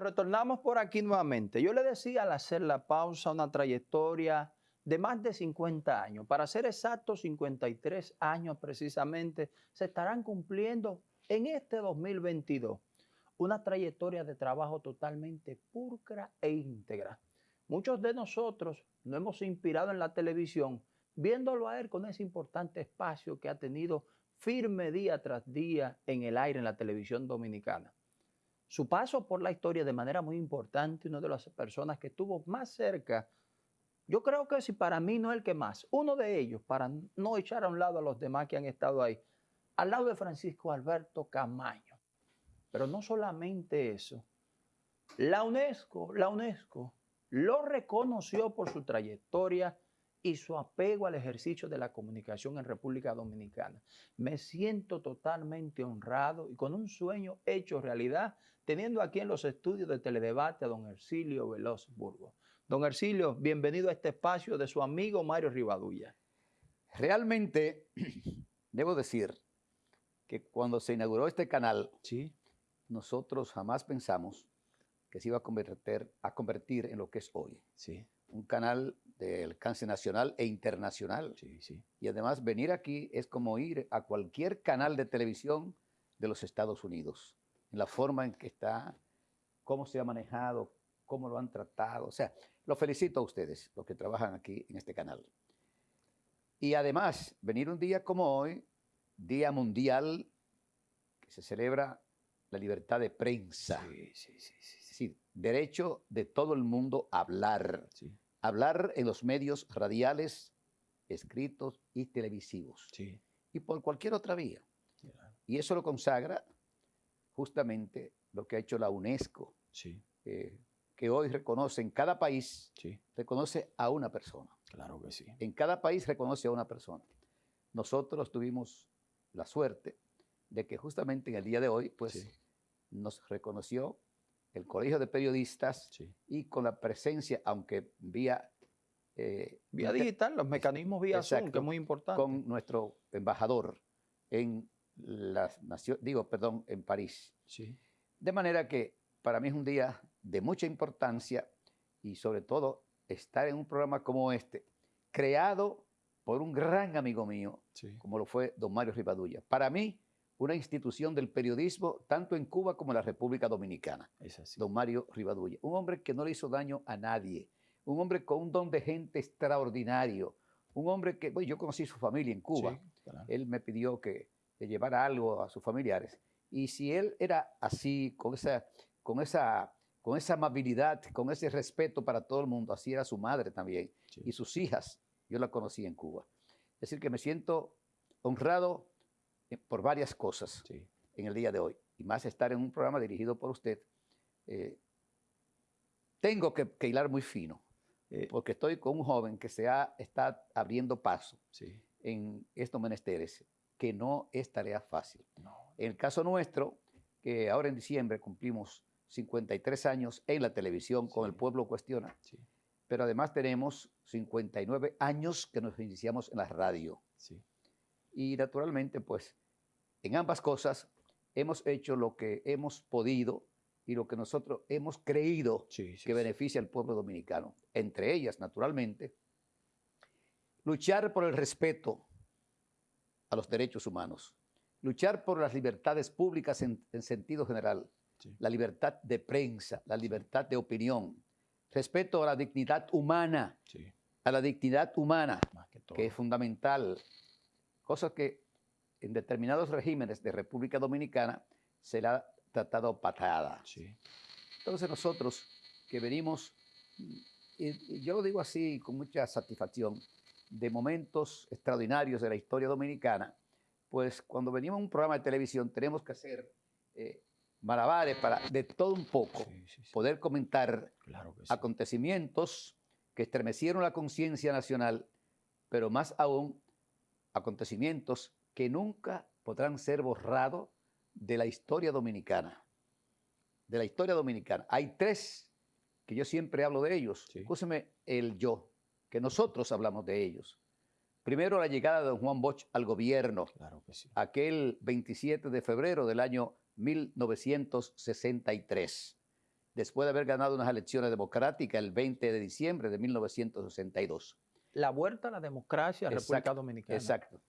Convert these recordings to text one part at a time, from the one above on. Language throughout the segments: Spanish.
Retornamos por aquí nuevamente. Yo le decía al hacer la pausa una trayectoria de más de 50 años. Para ser exactos, 53 años precisamente se estarán cumpliendo en este 2022. Una trayectoria de trabajo totalmente pulcra e íntegra. Muchos de nosotros nos hemos inspirado en la televisión viéndolo a él con ese importante espacio que ha tenido firme día tras día en el aire en la televisión dominicana. Su paso por la historia de manera muy importante, una de las personas que estuvo más cerca, yo creo que si para mí no es el que más, uno de ellos, para no echar a un lado a los demás que han estado ahí, al lado de Francisco Alberto Camaño. Pero no solamente eso, la UNESCO, la UNESCO lo reconoció por su trayectoria y su apego al ejercicio de la comunicación en República Dominicana. Me siento totalmente honrado y con un sueño hecho realidad, teniendo aquí en los estudios de Teledebate a don Ercilio Veloz Burgos. Don Ercilio, bienvenido a este espacio de su amigo Mario Rivadulla. Realmente, debo decir que cuando se inauguró este canal, ¿Sí? nosotros jamás pensamos que se iba a convertir, a convertir en lo que es hoy. Sí. Un canal de alcance nacional e internacional. Sí, sí. Y además venir aquí es como ir a cualquier canal de televisión de los Estados Unidos, en la forma en que está, cómo se ha manejado, cómo lo han tratado. O sea, lo felicito a ustedes, los que trabajan aquí en este canal. Y además, venir un día como hoy, Día Mundial, que se celebra la libertad de prensa. Sí, sí, sí, sí, derecho de todo el mundo a hablar. sí, Hablar en los medios radiales, escritos y televisivos. sí, Y por cualquier otra vía. Y eso lo consagra justamente lo que ha hecho la UNESCO, sí, eh, que hoy reconoce en cada país, sí, reconoce a una persona. claro que sí. En cada país reconoce a una persona. Nosotros tuvimos la suerte de que justamente en el día de hoy, pues, nos reconoció el Colegio de Periodistas Sí. y con la presencia, aunque vía... eh, Vía digital, los mecanismos vía Zoom, Exacto. que es muy importante. con nuestro embajador en las naciones, digo, perdón, en París. Sí, De manera que para mí es un día de mucha importancia y sobre todo estar en un programa como este, creado por un gran amigo mío, sí, como lo fue don Mario Rivadulla. Para mí, una institución del periodismo tanto en Cuba como en la República Dominicana, es así. don Mario Rivadulla. Un hombre que no le hizo daño a nadie, un hombre con un don de gente extraordinario, un hombre que, bueno, yo conocí su familia en Cuba, Sí, claro. él me pidió que le llevara algo a sus familiares. Y si él era así, con esa, con esa, con esa amabilidad, con ese respeto para todo el mundo, así era su madre también. Sí. Y sus hijas, yo la conocí en Cuba. Es decir, que me siento honrado por varias cosas Sí, en el día de hoy. Y más estar en un programa dirigido por usted. eh, tengo que, que hilar muy fino, eh, porque estoy con un joven que se ha, está abriendo paso sí, en estos menesteres, que no es tarea fácil. no, En el caso nuestro, que ahora en diciembre cumplimos 53 años en la televisión con. El Pueblo Cuestiona, pero además tenemos 59 años que nos iniciamos en la radio. Y naturalmente, pues, en ambas cosas hemos hecho lo que hemos podido y lo que nosotros hemos creído sí, sí, que beneficia al pueblo dominicano. Entre ellas, naturalmente, luchar por el respeto a los derechos humanos, luchar por las libertades públicas en, en sentido general, Sí. la libertad de prensa, la libertad de opinión, respeto a la dignidad humana, a la dignidad humana, que que es fundamental, cosas que en determinados regímenes de República Dominicana se la ha tratado patada. Sí, Entonces nosotros que venimos, y, yo lo digo así con mucha satisfacción, de momentos extraordinarios de la historia dominicana, pues cuando venimos a un programa de televisión tenemos que hacer eh, malabares para de todo un poco, sí, sí, sí. poder comentar Claro que acontecimientos que estremecieron la conciencia nacional, pero más aún acontecimientos que nunca podrán ser borrados de la historia dominicana. De la historia dominicana. Hay tres que yo siempre hablo de ellos. Sí. Escúcheme el yo, que nosotros hablamos de ellos. Primero, la llegada de don Juan Bosch al gobierno, Claro que sí. aquel 27 de febrero del año 1963. después de haber ganado unas elecciones democráticas el 20 de diciembre de 1962. La vuelta a la democracia en República Dominicana. Exacto.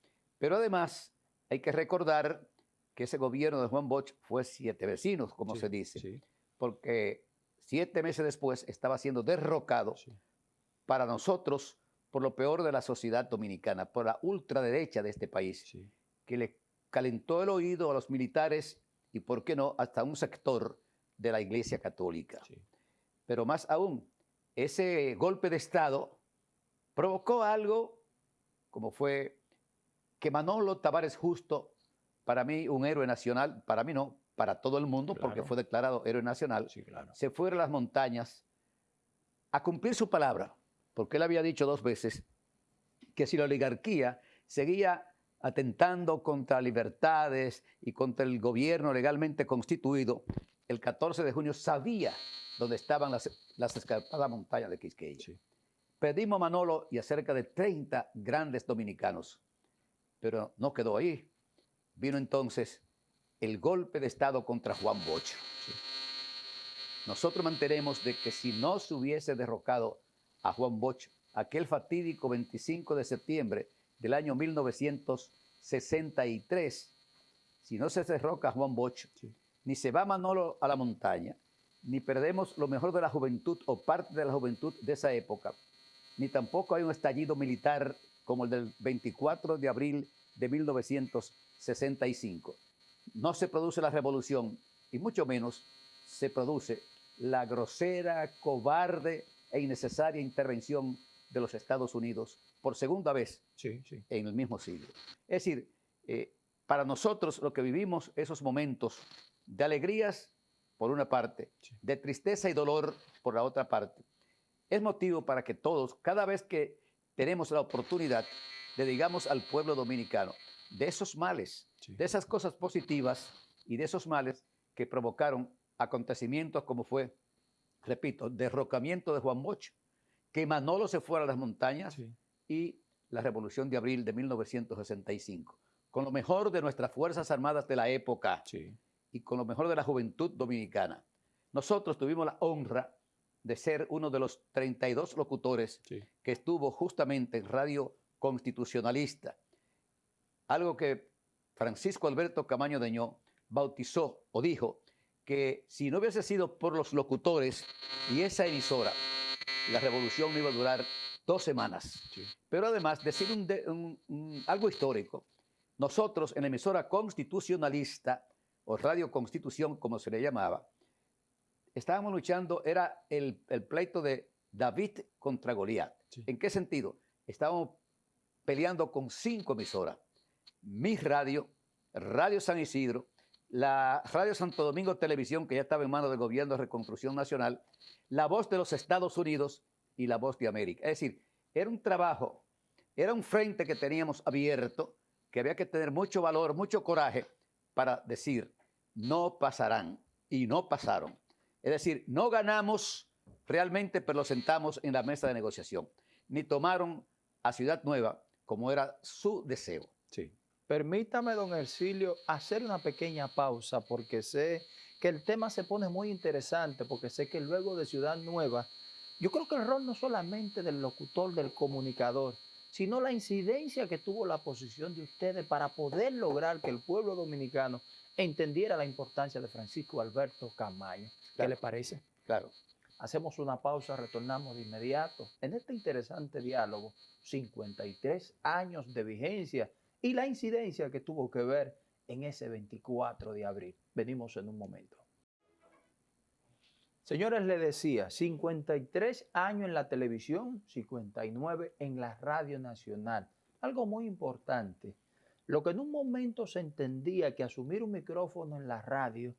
Pero además hay que recordar que ese gobierno de Juan Bosch fue siete vecinos, como se dice, porque siete meses después estaba siendo derrocado para nosotros por lo peor de la sociedad dominicana, por la ultraderecha de este país, que le calentó el oído a los militares y, por qué no, hasta un sector de la Iglesia Católica. Pero más aún, ese golpe de Estado provocó algo como fue que Manolo Tavares Justo, para mí un héroe nacional, para mí no, para todo el mundo, porque fue declarado héroe nacional, se fue a las montañas a cumplir su palabra, porque él había dicho dos veces que si la oligarquía seguía atentando contra libertades y contra el gobierno legalmente constituido, el 14 de junio sabía dónde estaban las, las escarpadas montañas de Quisqueya. Pedimos a Manolo y a cerca de 30 grandes dominicanos, pero no quedó ahí. Vino entonces el golpe de Estado contra Juan Bosch. Nosotros mantenemos de que si no se hubiese derrocado a Juan Bosch aquel fatídico 25 de septiembre del año 1963, si no se derroca a Juan Bosch, ni se va Manolo a la montaña, ni perdemos lo mejor de la juventud o parte de la juventud de esa época, ni tampoco hay un estallido militar como el del 24 de abril de 1965. No se produce la revolución y mucho menos se produce la grosera, cobarde e innecesaria intervención de los Estados Unidos por segunda vez en el mismo siglo. Es decir, eh, para nosotros lo que vivimos esos momentos de alegrías por una parte, de tristeza y dolor por la otra parte, es motivo para que todos, cada vez que tenemos la oportunidad, le digamos al pueblo dominicano de esos males, de esas cosas positivas y de esos males que provocaron acontecimientos como fue, repito, derrocamiento de Juan Bosch, que Manolo se fuera a las montañas y la Revolución de Abril de 1965, con lo mejor de nuestras Fuerzas Armadas de la época y con lo mejor de la juventud dominicana. Nosotros tuvimos la honra de ser uno de los 32 locutores que estuvo justamente en Radio Constitucionalista, algo que Francisco Alberto Camaño Deñó bautizó o dijo que si no hubiese sido por los locutores y esa emisora, la revolución no iba a durar dos semanas. Pero además, decir algo histórico, nosotros en la emisora constitucionalista, o Radio Constitución, como se le llamaba, estábamos luchando, era el, pleito de David contra Goliat. ¿En qué sentido? Estábamos peleando con cinco emisoras. Mi radio, Radio San Isidro, la Radio Santo Domingo Televisión, que ya estaba en manos del Gobierno de Reconstrucción Nacional, la voz de los Estados Unidos y la voz de América. Es decir, era un trabajo, era un frente que teníamos abierto, que había que tener mucho valor, mucho coraje para decir, no pasarán y no pasaron. Es decir, no ganamos realmente, pero lo sentamos en la mesa de negociación, ni tomaron a Ciudad Nueva como era su deseo. Sí. Permítame, don Ercilio, hacer una pequeña pausa porque sé que el tema se pone muy interesante, porque sé que luego de Ciudad Nueva, yo creo que el rol no solamente del locutor, del comunicador, sino la incidencia que tuvo la posición de ustedes para poder lograr que el pueblo dominicano entendiera la importancia de Francisco Alberto Camaño. ¿Qué le parece? Claro. Hacemos una pausa, retornamos de inmediato en este interesante diálogo, 53 años de vigencia y la incidencia que tuvo que ver en ese 24 de abril. Venimos en un momento. Señores, le decía, 53 años en la televisión, 59 en la radio nacional. Algo muy importante. Lo que en un momento se entendía que asumir un micrófono en la radio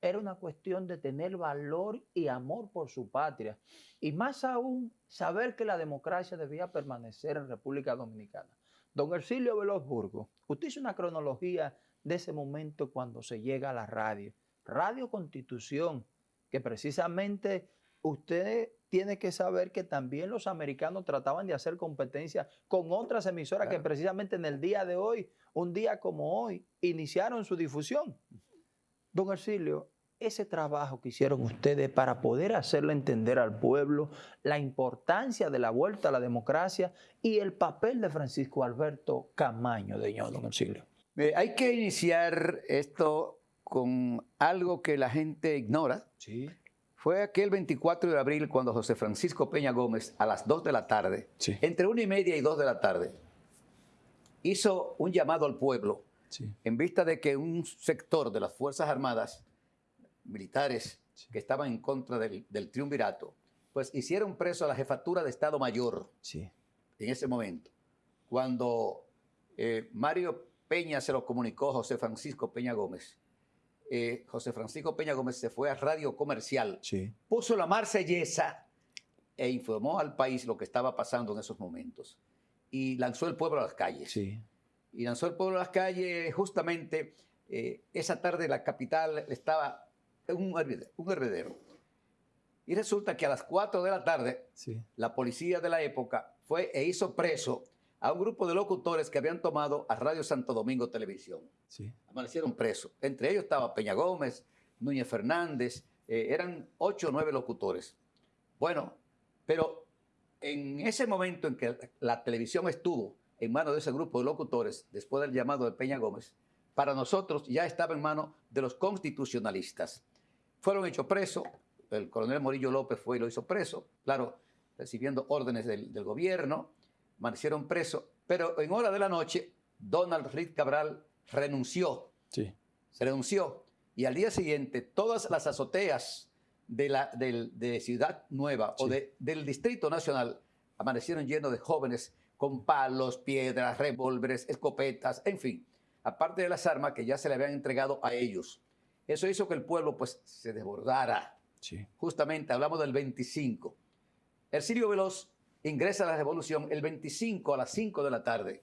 era una cuestión de tener valor y amor por su patria. Y más aún, saber que la democracia debía permanecer en República Dominicana. Don Ercilio Veloz Burgo, usted hizo una cronología de ese momento cuando se llega a la radio. Radio Constitución, que precisamente usted tiene que saber que también los americanos trataban de hacer competencia con otras emisoras que precisamente en el día de hoy, un día como hoy, iniciaron su difusión. Don Ercilio, ese trabajo que hicieron ustedes para poder hacerle entender al pueblo la importancia de la vuelta a la democracia y el papel de Francisco Alberto Camaño de Ño, don? Eh, hay que iniciar esto con algo que la gente ignora. Sí. Fue aquel 24 de abril cuando José Francisco Peña Gómez, a las 2 de la tarde, Sí. entre una y media y 2 de la tarde, hizo un llamado al pueblo Sí. en vista de que un sector de las Fuerzas Armadas militares que estaban en contra del, del triunvirato, pues hicieron preso a la jefatura de Estado Mayor Sí. en ese momento. Cuando eh, Mario Peña se lo comunicó a José Francisco Peña Gómez, eh, José Francisco Peña Gómez se fue a Radio Comercial, Sí. puso la marsellesa e informó al país lo que estaba pasando en esos momentos. Y lanzó el pueblo a las calles Sí. y lanzó el pueblo a las calles. Justamente eh, esa tarde la capital estaba en un un hervidero. Y resulta que a las 4 de la tarde, Sí. la policía de la época fue e hizo preso a un grupo de locutores que habían tomado a Radio Santo Domingo Televisión. Sí. Amanecieron presos. Entre ellos estaba Peña Gómez, Núñez Fernández, eh, eran ocho o nueve locutores. Bueno, pero en ese momento en que la televisión estuvo en manos de ese grupo de locutores, después del llamado de Peña Gómez, para nosotros ya estaba en manos de los constitucionalistas. Fueron hechos presos, el coronel Morillo López fue y lo hizo preso, claro, recibiendo órdenes del, del gobierno, amanecieron presos, pero en hora de la noche, Donald Reed Cabral renunció Sí. se renunció y al día siguiente todas las azoteas de, la, de Ciudad Nueva o de- del Distrito Nacional amanecieron llenos de jóvenes con palos, piedras, revólveres, escopetas, en fin, aparte de las armas que ya se le habían entregado a ellos. Eso hizo que el pueblo pues se desbordara. Sí. Justamente hablamos del 25. Ercilio Veloz ingresa a la revolución el 25 a las 5 de la tarde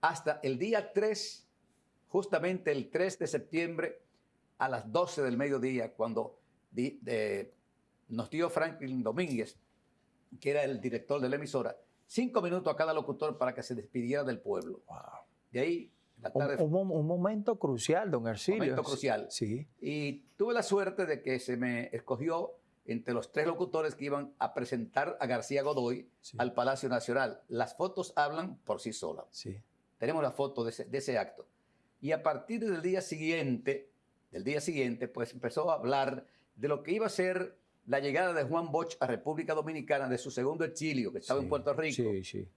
hasta el día 3, justamente el 3 de septiembre, a las 12 del mediodía, cuando di- de- nos dio Franklin Domínguez, que era el director de la emisora, cinco minutos a cada locutor para que se despidiera del pueblo. Wow. De ahí, la Un, tarde, un mo- un momento crucial, don Ercilio. Momento crucial. Sí. y tuve la suerte de que se me escogió entre los tres locutores que iban a presentar a García Godoy Sí. al Palacio Nacional. Las fotos hablan por sí solas. Sí. tenemos la foto de ese, de ese acto. Y a partir del día siguiente, del día siguiente, pues empezó a hablar de lo que iba a ser la llegada de Juan Bosch a República Dominicana de su segundo exilio, que estaba en. Puerto Rico, Sí, sí.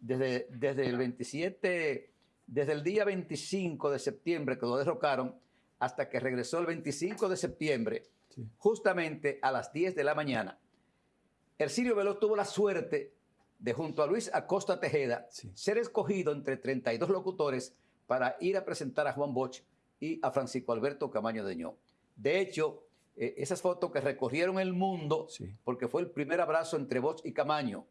desde, desde el 27, desde el día 25 de septiembre que lo derrocaron, hasta que regresó el 25 de septiembre, Sí. justamente a las 10 de la mañana. Ercilio Veloz tuvo la suerte de, junto a Luis Acosta Tejeda, Sí. ser escogido entre 32 locutores para ir a presentar a Juan Bosch y a Francisco Alberto Camaño de Ño. De hecho, eh, esas fotos que recorrieron el mundo, Sí. porque fue el primer abrazo entre Bosch y Camaño,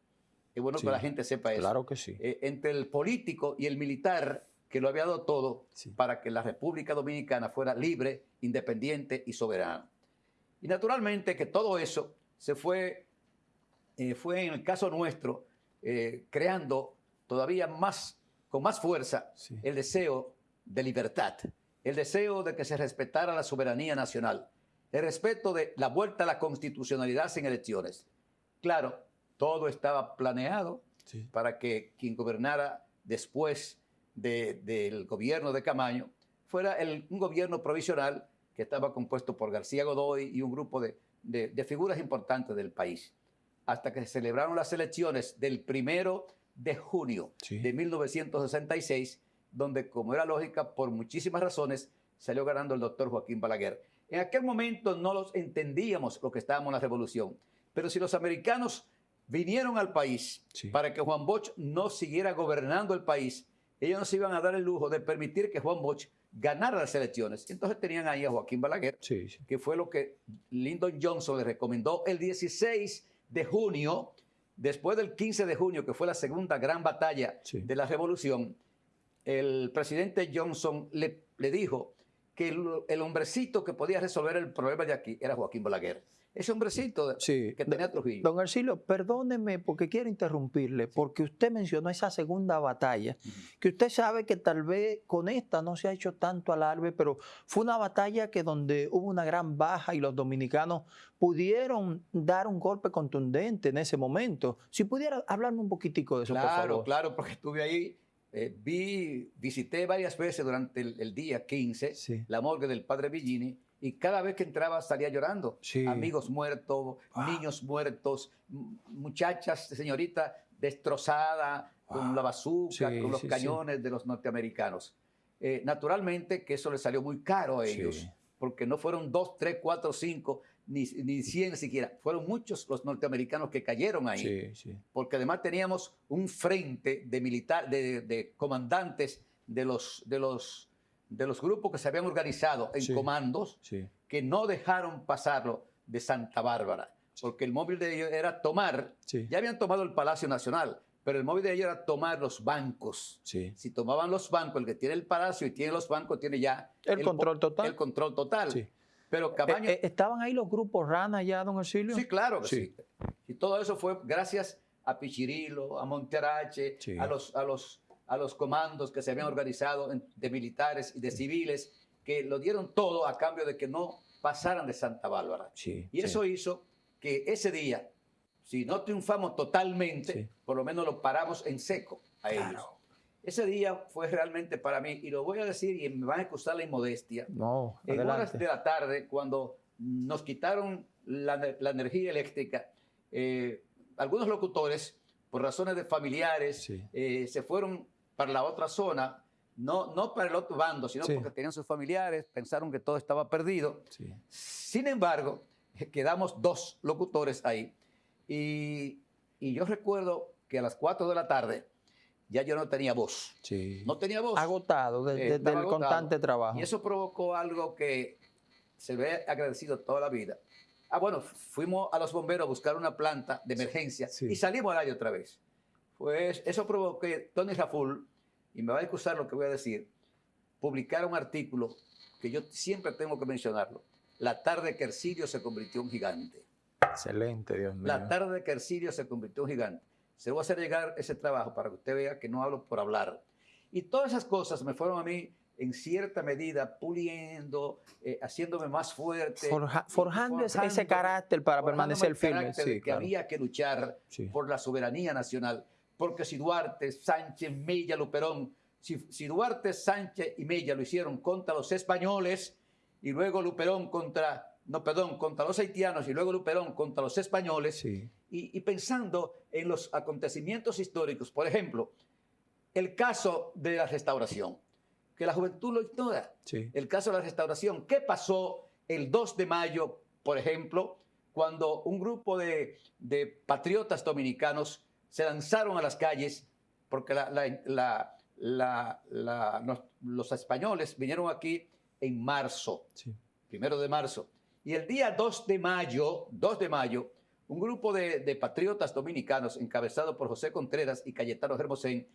es bueno Sí. que la gente sepa eso, Claro que sí. eh, entre el político y el militar que lo había dado todo para que la República Dominicana fuera libre, independiente y soberana. Y naturalmente que todo eso se fue, eh, fue en el caso nuestro, eh, creando todavía más, con más fuerza, Sí. el deseo de libertad, el deseo de que se respetara la soberanía nacional, el respeto de la vuelta a la constitucionalidad sin elecciones. Claro, todo estaba planeado Sí. para que quien gobernara después de- del gobierno de Camaño fuera el- un gobierno provisional que estaba compuesto por García Godoy y un grupo de, de- de figuras importantes del país. Hasta que se celebraron las elecciones del primero de junio Sí. de 1966, donde, como era lógica, por muchísimas razones, salió ganando el doctor Joaquín Balaguer. En aquel momento no los entendíamos lo que estábamos en la revolución, pero si los americanos vinieron al país Sí. para que Juan Bosch no siguiera gobernando el país, ellos no se iban a dar el lujo de permitir que Juan Bosch ganara las elecciones. Entonces tenían ahí a Joaquín Balaguer, Sí, sí. que fue lo que Lyndon Johnson le recomendó el 16 de junio, después del 15 de junio, que fue la segunda gran batalla Sí. de la revolución, el presidente Johnson le, le dijo que el, el hombrecito que podía resolver el problema de aquí era Joaquín Balaguer. Ese hombrecito Sí. que tenía Trujillo. Don Ercilio, perdóneme porque quiero interrumpirle, porque usted mencionó esa segunda batalla, que usted sabe que tal vez con esta no se ha hecho tanto alarde, pero fue una batalla que donde hubo una gran baja y los dominicanos pudieron dar un golpe contundente en ese momento. Si pudiera hablarme un poquitico de eso, por Claro, favor. claro, porque estuve ahí, eh, vi, visité varias veces durante el, el día 15 Sí. la morgue del padre Villini y cada vez que entraba salía llorando. Sí. Amigos muertos, Wow. niños muertos, muchachas, señorita destrozada con la bazooka, Sí, con los sí, cañones de los norteamericanos. Eh, naturalmente que eso les salió muy caro a ellos, porque no fueron dos, tres, cuatro, cinco, ni, ni cien siquiera. Fueron muchos los norteamericanos que cayeron ahí Sí, sí. porque además teníamos un frente de militar, de, de comandantes de los, de, los, de los grupos que se habían organizado en Sí. comandos sí. que no dejaron pasarlo de Santa Bárbara, porque el móvil de ellos era tomar, Sí. ya habían tomado el Palacio Nacional, pero el móvil de ellos era tomar los bancos. Si tomaban los bancos, el que tiene el palacio y tiene los bancos tiene ya El control total. El control total. Pero Cabaño, Eh, eh, ¿Estaban ahí los grupos RANA ya, don Ercilio? Sí, claro que Sí. Y todo eso fue gracias a Pichirilo, a Monterache, a, los, a, los, a los comandos que se habían organizado de militares y de civiles, que lo dieron todo a cambio de que no pasaran de Santa Bárbara. Sí. Y eso hizo que ese día, si no triunfamos totalmente, Sí. por lo menos lo paramos en seco a ellos. Claro. Ese día fue realmente para mí, y lo voy a decir y me van a excusar la inmodestia, No, en horas adelante. de la tarde, cuando nos quitaron la, ne- la energía eléctrica, eh, algunos locutores, por razones de familiares, eh, se fueron para la otra zona, no, no para el otro bando, sino Sí. porque tenían sus familiares, pensaron que todo estaba perdido. Sí. Sin embargo, quedamos dos locutores ahí. Y, y yo recuerdo que a las 4 de la tarde ya yo no tenía voz. Sí. No tenía voz. Agotado de- Eh, de- del agotado. constante trabajo. Y eso provocó algo que se ve agradecido toda la vida. Ah, bueno, fuimos a los bomberos a buscar una planta de emergencia sí. y salimos al aire otra vez. Pues eso provocó que Tony Raful, y me va a excusar lo que voy a decir, publicara un artículo que yo siempre tengo que mencionarlo. La tarde que Ercidio se convirtió en gigante. Excelente, Dios mío. La tarde que Ercidio se convirtió en gigante. Se lo voy a hacer llegar ese trabajo para que usted vea que no hablo por hablar. Y todas esas cosas me fueron a mí, en cierta medida, puliendo, eh, haciéndome más fuerte. Forja- forjando ese- carácter para permanecer firme. Sí, que claro. había que luchar Sí. por la soberanía nacional. Porque si Duarte, Sánchez, Mella, Luperón, si, si Duarte, Sánchez y Mella lo hicieron contra los españoles y luego Luperón contra, no, perdón, contra los haitianos y luego Luperón contra los españoles, Sí. y, y pensando en los acontecimientos históricos, por ejemplo, el caso de la restauración, que la juventud lo ignora, Sí. el caso de la restauración, ¿qué pasó el 2 de mayo, por ejemplo, cuando un grupo de, de patriotas dominicanos se lanzaron a las calles porque la- la- la- la- la- los, españoles vinieron aquí en marzo, Sí. primero de marzo. Y el día 2 de mayo, 2 de mayo, un grupo de, de patriotas dominicanos encabezado por José Contreras y Cayetano Hermosén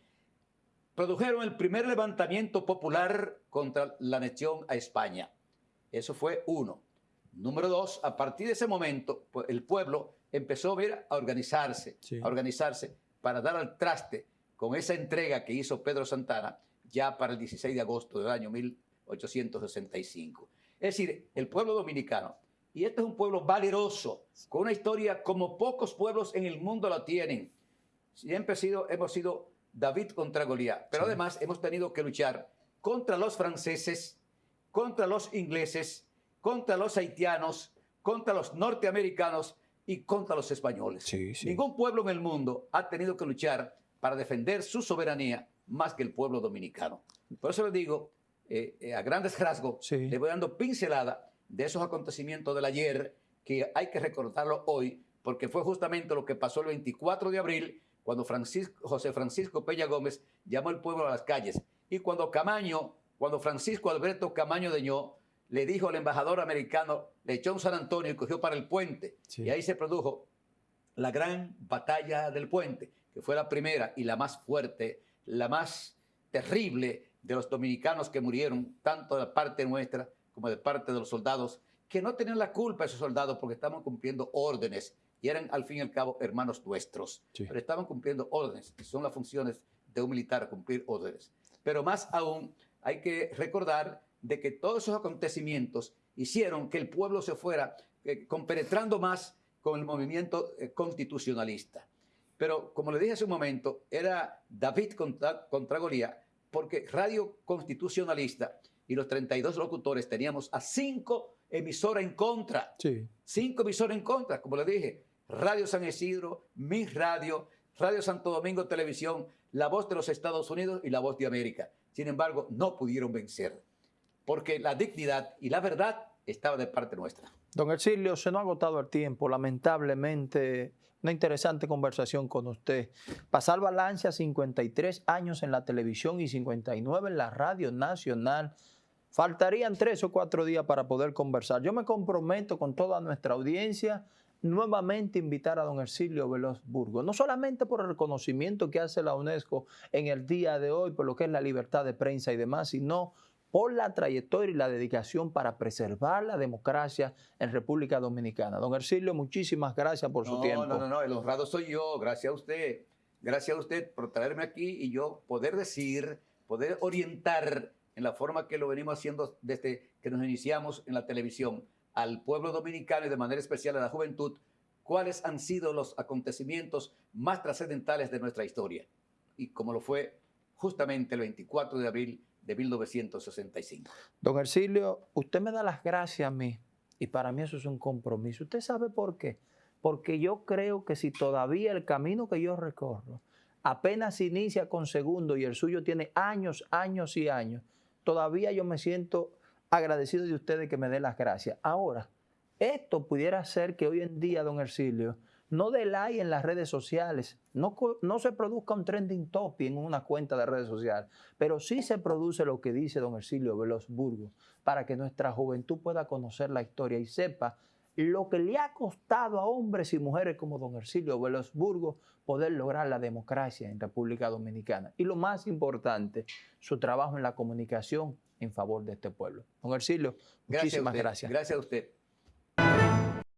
produjeron el primer levantamiento popular contra la anexión a España. Eso fue uno. Número dos, a partir de ese momento, el pueblo empezó a, ver, a organizarse, Sí. a organizarse para dar al traste con esa entrega que hizo Pedro Santana ya para el 16 de agosto del año 1865. Es decir, el pueblo dominicano, y este es un pueblo valeroso, con una historia como pocos pueblos en el mundo la tienen. Siempre sido, hemos sido David contra Goliat, pero Sí. además hemos tenido que luchar contra los franceses, contra los ingleses, contra los haitianos, contra los norteamericanos y contra los españoles. Sí, sí. Ningún pueblo en el mundo ha tenido que luchar para defender su soberanía más que el pueblo dominicano. Por eso les digo, eh, eh, a grandes rasgos, Sí. les voy dando pincelada de esos acontecimientos del ayer que hay que recordarlo hoy, porque fue justamente lo que pasó el 24 de abril, cuando Francisco, José Francisco Peña Gómez llamó al pueblo a las calles. Y cuando Camaño, cuando Francisco Alberto Camaño Deñó le dijo al embajador americano, le echó un San Antonio y cogió para el puente. Sí. Y ahí se produjo la gran batalla del puente, que fue la primera y la más fuerte, la más terrible de los dominicanos que murieron, tanto de parte nuestra como de parte de los soldados, que no tenían la culpa esos soldados porque estaban cumpliendo órdenes y eran al fin y al cabo hermanos nuestros, pero estaban cumpliendo órdenes, y son las funciones de un militar, cumplir órdenes. Pero más aún, hay que recordar de que todos esos acontecimientos hicieron que el pueblo se fuera eh, compenetrando más con el movimiento eh, constitucionalista. Pero como le dije hace un momento, era David contra, contra Golía, porque Radio Constitucionalista y los 32 locutores teníamos a cinco emisoras en contra. Sí. Cinco emisoras en contra, como le dije. Radio San Isidro, Mi Radio, Radio Santo Domingo Televisión, La Voz de los Estados Unidos y La Voz de América. Sin embargo, no pudieron vencer, porque la dignidad y la verdad estaba de parte nuestra. Don Ercilio, se nos ha agotado el tiempo, lamentablemente. Una interesante conversación con usted. Pasar balance a 53 años en la televisión y 59 en la radio nacional. Faltarían tres o cuatro días para poder conversar. Yo me comprometo con toda nuestra audiencia nuevamente invitar a don Ercilio Veloz Burgos, no solamente por el reconocimiento que hace la UNESCO en el día de hoy, por lo que es la libertad de prensa y demás, sino por la trayectoria y la dedicación para preservar la democracia en República Dominicana. Don Ercilio, muchísimas gracias por su tiempo. No, no, no, el honrado soy yo, gracias a usted. Gracias a usted por traerme aquí y yo poder decir, poder orientar en la forma que lo venimos haciendo desde que nos iniciamos en la televisión al pueblo dominicano y de manera especial a la juventud, cuáles han sido los acontecimientos más trascendentales de nuestra historia. Y como lo fue justamente el 24 de abril de 1965. Don Ercilio, usted me da las gracias a mí y para mí eso es un compromiso. ¿Usted sabe por qué? Porque yo creo que si todavía el camino que yo recorro apenas inicia con segundo y el suyo tiene años, años y años, todavía yo me siento agradecido de ustedes que me den las gracias. Ahora, esto pudiera ser que hoy en día, don Ercilio, no dé like en las redes sociales, no, no se produzca un trending topic en una cuenta de redes sociales, pero sí se produce lo que dice don Ercilio Veloz Burgos, para que nuestra juventud pueda conocer la historia y sepa lo que le ha costado a hombres y mujeres como don Ercilio Veloz Burgos poder lograr la democracia en República Dominicana. Y lo más importante, su trabajo en la comunicación en favor de este pueblo. Don Ercilio, muchísimas gracias. Gracias a usted.